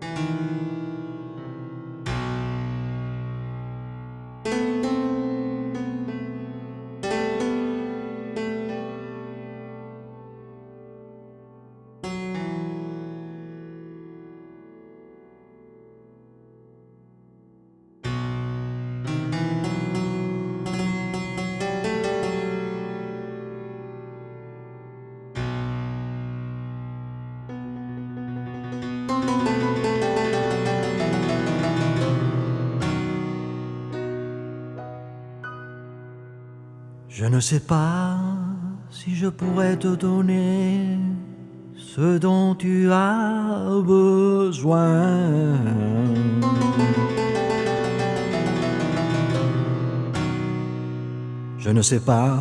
Música Je ne sais pas si je pourrais te donner ce dont tu as besoin. Je ne sais pas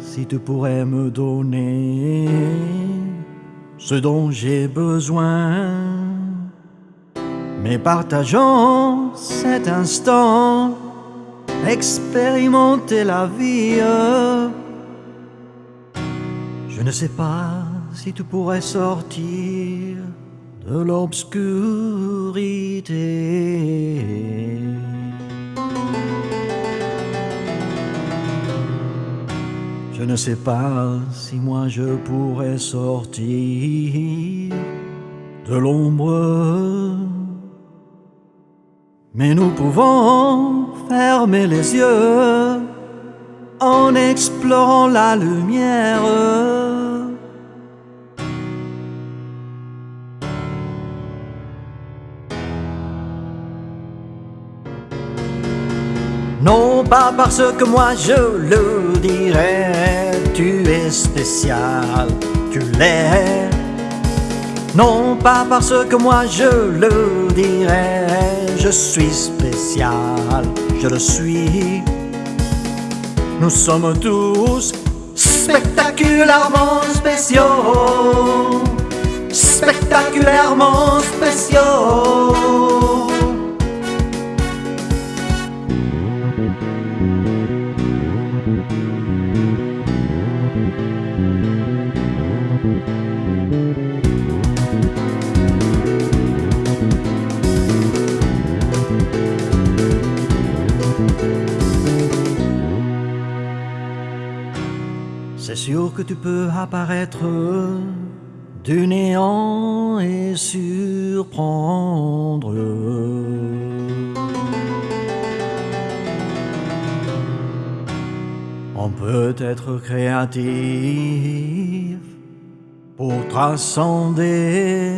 si tu pourrais me donner ce dont j'ai besoin. Mais partageons cet instant, expérimenter la vie. Je ne sais pas si tu pourrais sortir de l'obscurité. Je ne sais pas si moi je pourrais sortir de l'ombre. Mais nous pouvons fermer les yeux en explorant la lumière. Non pas parce que moi je le dirais, tu es spécial, tu l'es. Non pas parce que moi je le dirais, je suis spécial, je le suis. Nous sommes tous spectaculairement spéciaux, spectaculairement spéciaux. C'est sûr que tu peux apparaître du néant et surprendre. On peut être créatif pour transcender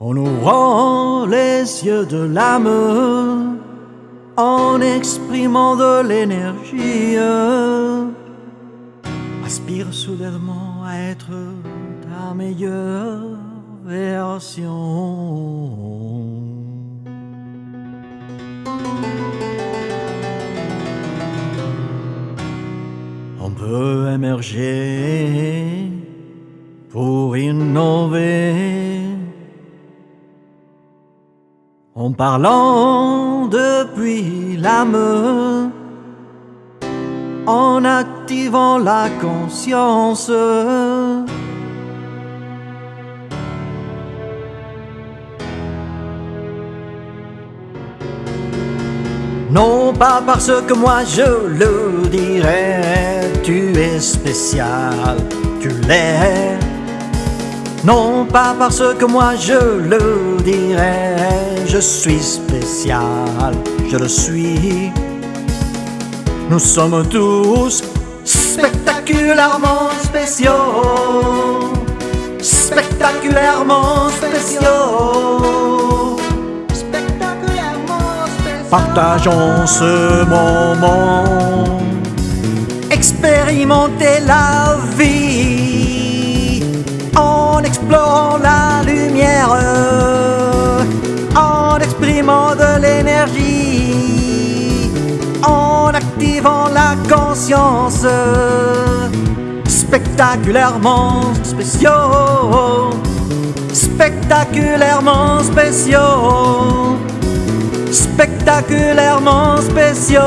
en ouvrant les yeux de l'âme en exprimant de l'énergie. Aspire soudainement à être ta meilleure version. On peut émerger pour innover en parlant depuis l'âme, en activant la conscience. Non pas parce que moi je le dirais, tu es spécial, tu l'es. Non pas parce que moi je le dirais, je suis spécial, je le suis. Nous sommes tous spectaculairement spéciaux, spectaculairement spéciaux. Spectaculairement spécial. Partageons ce moment, expérimentez la vie en explorant la lumière, en exprimant de l'énergie, en activant la conscience, spectaculairement spéciaux, spectaculairement spéciaux. Spectaculairement spéciaux.